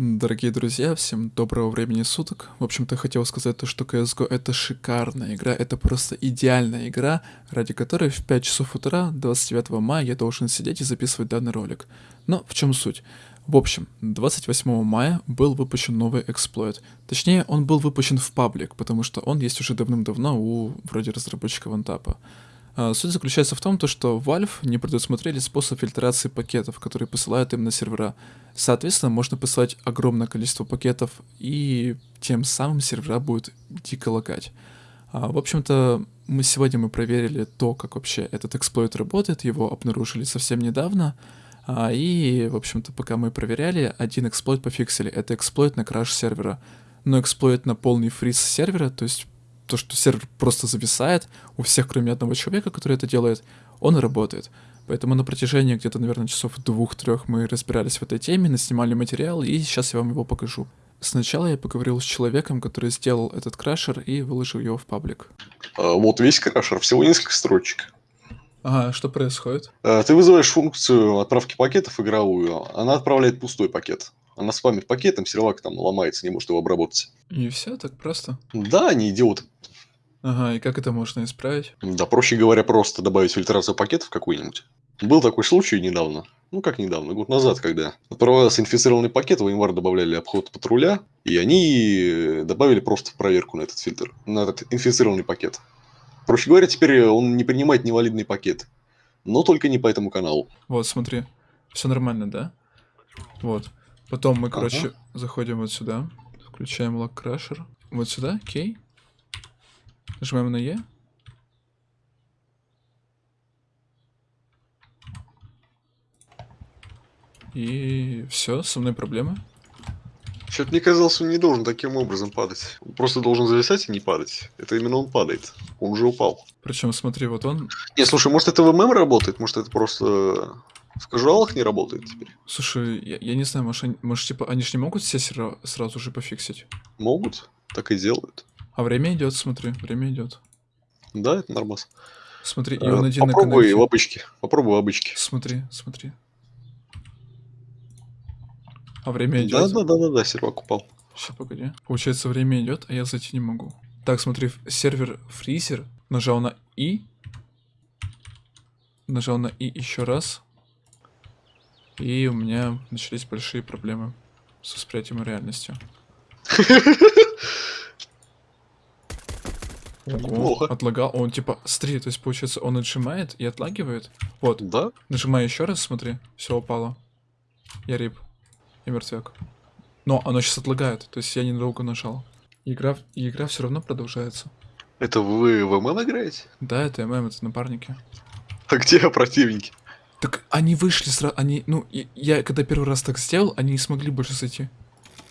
Дорогие друзья, всем доброго времени суток. В общем-то, хотел сказать то, что CSGO это шикарная игра, это просто идеальная игра, ради которой в 5 часов утра 29 мая я должен сидеть и записывать данный ролик. Но в чем суть? В общем, 28 мая был выпущен новый эксплойт. Точнее, он был выпущен в паблик, потому что он есть уже давным-давно у вроде разработчика вантапа. А, суть заключается в том, то, что Valve не предусмотрели способ фильтрации пакетов, которые посылают им на сервера. Соответственно, можно посылать огромное количество пакетов, и тем самым сервера будут дико лагать. А, в общем-то, мы сегодня мы проверили то, как вообще этот эксплойт работает, его обнаружили совсем недавно, а, и, в общем-то, пока мы проверяли, один эксплойт пофиксили. Это эксплойт на краш сервера. Но эксплойт на полный фриз сервера, то есть то, что сервер просто зависает у всех, кроме одного человека, который это делает, он работает. Поэтому на протяжении где-то, наверное, часов двух-трех мы разбирались в этой теме, наснимали материал, и сейчас я вам его покажу. Сначала я поговорил с человеком, который сделал этот крашер и выложил его в паблик. А, вот весь крашер, всего несколько строчек. Ага, что происходит? А, ты вызываешь функцию отправки пакетов игровую, она отправляет пустой пакет. Она спамит пакетом, сервак там ломается, не может его обработать. И все так просто? Да, они идиоты. Ага, и как это можно исправить? Да, проще говоря, просто добавить фильтрацию пакетов какой-нибудь. Был такой случай недавно, ну как недавно, год назад, когда отправлялся инфицированный пакет, в январь добавляли обход патруля, и они добавили просто проверку на этот фильтр, на этот инфицированный пакет. Проще говоря, теперь он не принимает невалидный пакет, но только не по этому каналу. Вот, смотри, все нормально, да? Вот. Потом мы, короче, ага. заходим вот сюда, включаем лог крашер, вот сюда, окей. Нажимаем на Е. И все, со мной проблемы. Что-то мне казалось, он не должен таким образом падать. Он просто должен зависать и не падать. Это именно он падает. Он уже упал. Причем, смотри, вот он... Не, слушай, может это в ММ работает? Может это просто в кажуалах не работает теперь? Слушай, я, я не знаю, может, они, может, типа, они же не могут все сразу же пофиксить? Могут, так и делают. А время идет, смотри, время идет. Да, это нормас. Смотри, и он один Попробуй в обычке. Попробуй в обычке. Смотри, смотри. А время идет. Да, да, да, да, да, сервак упал. Сейчас, погоди. Получается, время идет, а я зайти не могу. Так, смотри, сервер фризер. Нажал на И. Нажал на И еще раз. И у меня начались большие проблемы с восприятием реальности. Ого, отлагал. Он типа, смотри, то есть получается он отжимает и отлагивает. Вот. Да? Нажимаю еще раз, смотри, все упало. Я рип. Я мертвяк. Но оно сейчас отлагает, то есть я недолго нажал. Игра, игра все равно продолжается. Это вы в ММ играете? Да, это ММ, это напарники. А где противники? Так они вышли сразу, они, ну, я когда первый раз так сделал, они не смогли больше зайти.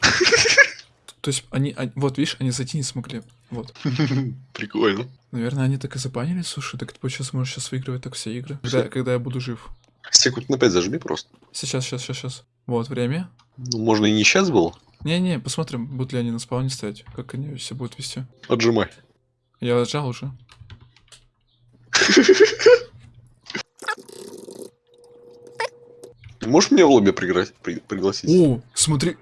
То есть они, они, вот видишь, они зайти не смогли. Вот. Прикольно. Наверное, они так и забанили, слушай, так ты сейчас можешь сейчас выигрывать так все игры, когда, когда я буду жив. Секунд на 5 зажми просто. Сейчас, сейчас, сейчас, сейчас. Вот, время. Ну, можно и не сейчас был. Не-не, посмотрим, будут ли они на спауне стоять, как они все будут вести. Отжимай. Я отжал уже. Можешь мне в лобби пригласить? О, смотри.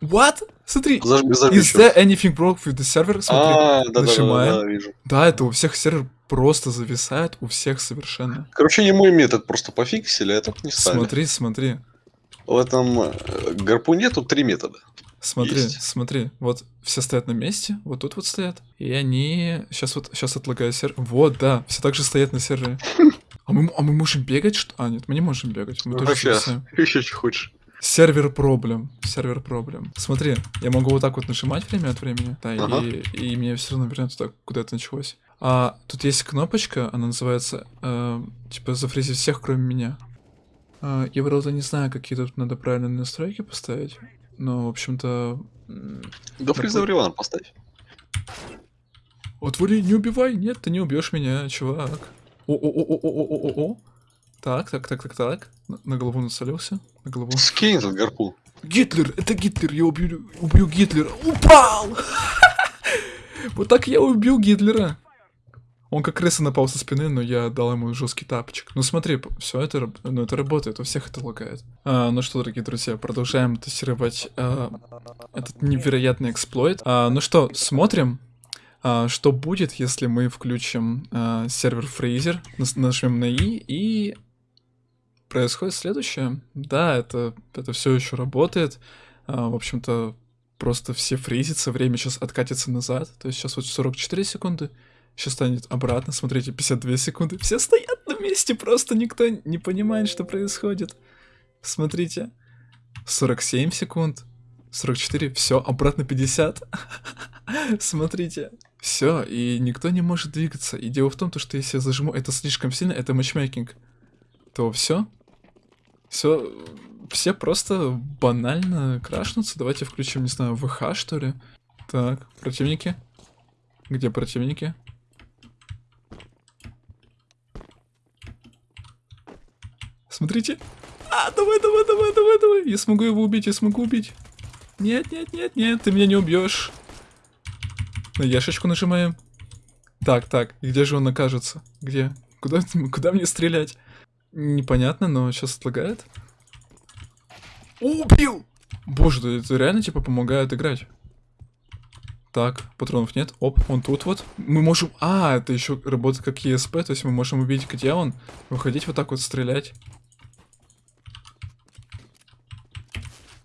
What? Смотри, зажми, зажми is there anything wrong with the server? Смотри, а, да, нажимаем. Да, да, да, вижу. Да, это у всех сервер просто зависает, у всех совершенно. Короче, не мой метод просто пофиксили, а этот не стали. Смотри, смотри. В этом э, гарпуне тут три метода. Смотри, есть. смотри, вот все стоят на месте, вот тут вот стоят, и они сейчас вот сейчас отлагаю сервер. Вот, да, все так же стоят на сервере. А мы, а мы можем бегать? Что? А, нет, мы не можем бегать. Мы ну, тоже. Еще что хочешь. Сервер проблем. Сервер проблем. Смотри, я могу вот так вот нажимать время от времени, да, ага. и, и мне все равно вернет туда, куда это началось. А тут есть кнопочка, она называется, э, типа, зафризить всех, кроме меня. Э, я, правда, не знаю, какие тут надо правильные настройки поставить, но, в общем-то... Да фриза Риван поставь. Отвори, не убивай, нет, ты не убьешь меня, чувак. О-о-о-о-о-о-о-о. Так, так, так, так, так. На, на голову нацелился. На голову. Скинь этот гарпун. Гитлер, это Гитлер, я убью, убью Гитлера. Упал! Вот так я убил Гитлера. Он как крыса напал со спины, но я дал ему жесткий тапочек. Ну смотри, все это, ну, это работает, у всех это лагает. А, ну что, дорогие друзья, продолжаем тестировать а, этот невероятный эксплойт. А, ну что, смотрим, что будет, если мы включим а, сервер фрейзер, нажмем на И и происходит следующее. Да, это, это все еще работает. А, в общем-то, просто все фризятся, время сейчас откатится назад. То есть сейчас вот 44 секунды, сейчас станет обратно, смотрите, 52 секунды. Все стоят на месте, просто никто не понимает, что происходит. Смотрите, 47 секунд, 44, все, обратно 50. Смотрите, все, и никто не может двигаться. И дело в том, что если я зажму это слишком сильно, это матчмейкинг, то все, все, все просто банально крашнутся. Давайте включим, не знаю, ВХ, что ли. Так, противники. Где противники? Смотрите. А, давай, давай, давай, давай, давай. Я смогу его убить, я смогу убить. Нет, нет, нет, нет, ты меня не убьешь. На яшечку нажимаем. Так, так, где же он окажется? Где? Куда, куда мне стрелять? Непонятно, но сейчас отлагает. Убил! Боже, это реально типа помогает играть. Так, патронов нет. Оп, он тут вот. Мы можем... А, это еще работает как ESP, то есть мы можем увидеть, где он, выходить вот так вот стрелять.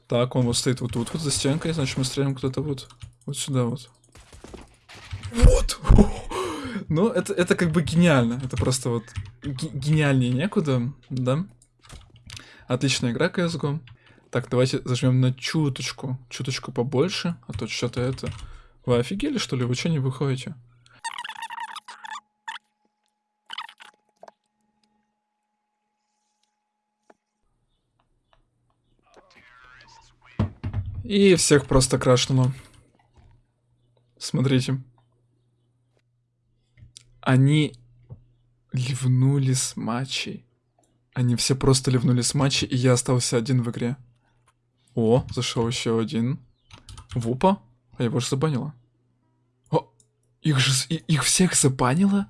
Так, он вот стоит вот тут вот за стенкой, значит мы стреляем куда-то вот, вот сюда вот. Вот! Ну, это, это как бы гениально. Это просто вот гениальнее некуда, да? Отличная игра CSGO. Так, давайте зажмем на чуточку, чуточку побольше, а то что-то это... Вы офигели, что ли? Вы что не выходите? И всех просто крашнуло. Смотрите. Они ливнули с матчей. Они все просто ливнули с матчей, и я остался один в игре. О, зашел еще один. Вупа? А его же забанило. О, их же их всех забанило?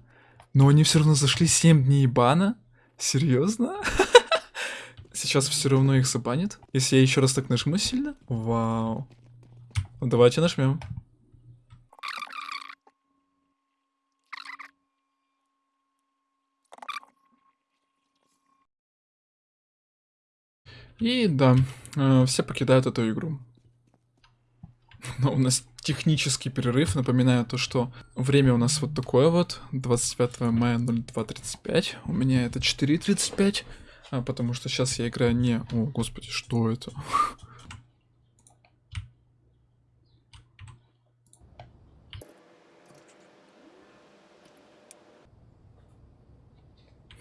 Но они все равно зашли 7 дней бана? Серьезно? Сейчас все равно их забанит? Если я еще раз так нажму сильно? Вау. Ну, давайте нажмем. И да, э, все покидают эту игру. Но у нас технический перерыв. Напоминаю то, что время у нас вот такое вот. 25 мая 02.35. У меня это 4.35. А, потому что сейчас я играю не... О, господи, что это?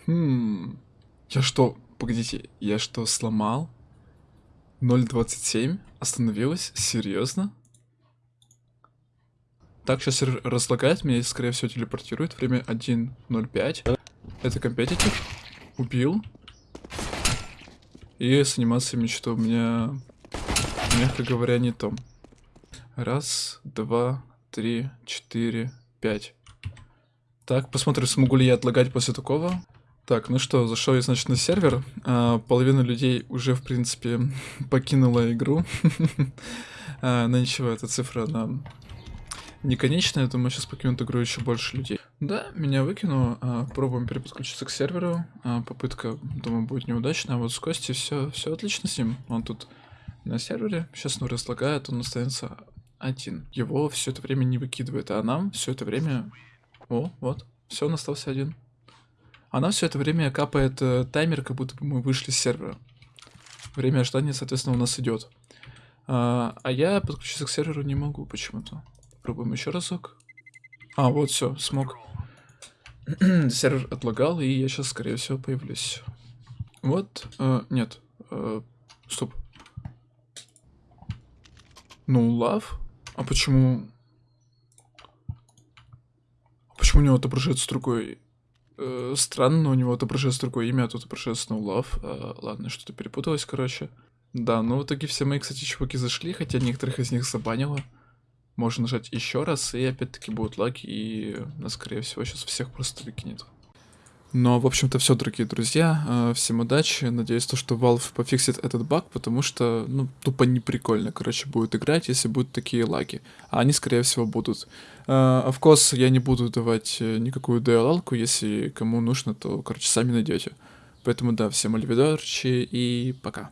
Хм... Я что, Погодите, я что, сломал? 0.27? Остановилась? Серьезно? Так, сейчас разлагает меня скорее всего, телепортирует. Время 1.05. Это компетитив. Убил. И с анимациями что у меня, мягко говоря, не то. Раз, два, три, четыре, пять. Так, посмотрим, смогу ли я отлагать после такого. Так, ну что, зашел я, значит, на сервер. А, половина людей уже, в принципе, покинула игру. а, но ничего, эта цифра, она не конечная. Думаю, сейчас покинут игру еще больше людей. Да, меня выкинуло. А, пробуем переподключиться к серверу. А, попытка, думаю, будет неудачная. А вот с Костей все, все отлично с ним. Он тут на сервере. Сейчас он разлагает, он останется один. Его все это время не выкидывает, а нам все это время... О, вот, все, он остался один. Она все это время капает э, таймер, как будто бы мы вышли с сервера. Время ожидания, соответственно, у нас идет. А, а я подключиться к серверу не могу почему-то. Пробуем еще разок. А, вот все, смог. Сервер отлагал, и я сейчас, скорее всего, появлюсь. Вот, э, нет, э, стоп. Ну, лав? А почему... Почему у него отображается другой Э, странно, у него отображается другое имя, а тут отображается No Love. Э, ладно, что-то перепуталось, короче. Да, ну в итоге все мои, кстати, чуваки зашли, хотя некоторых из них забанило. можно нажать еще раз, и опять-таки будут лаги, и скорее всего, сейчас всех просто выкинет. Но, в общем-то, все, дорогие друзья. Э, всем удачи. Надеюсь, то, что Valve пофиксит этот баг, потому что, ну, тупо неприкольно, короче, будет играть, если будут такие лаги. А они, скорее всего, будут. Uh, of course, я не буду давать э, никакую DLL-ку, если кому нужно, то, короче, сами найдете. Поэтому, да, всем альвидорчи и пока.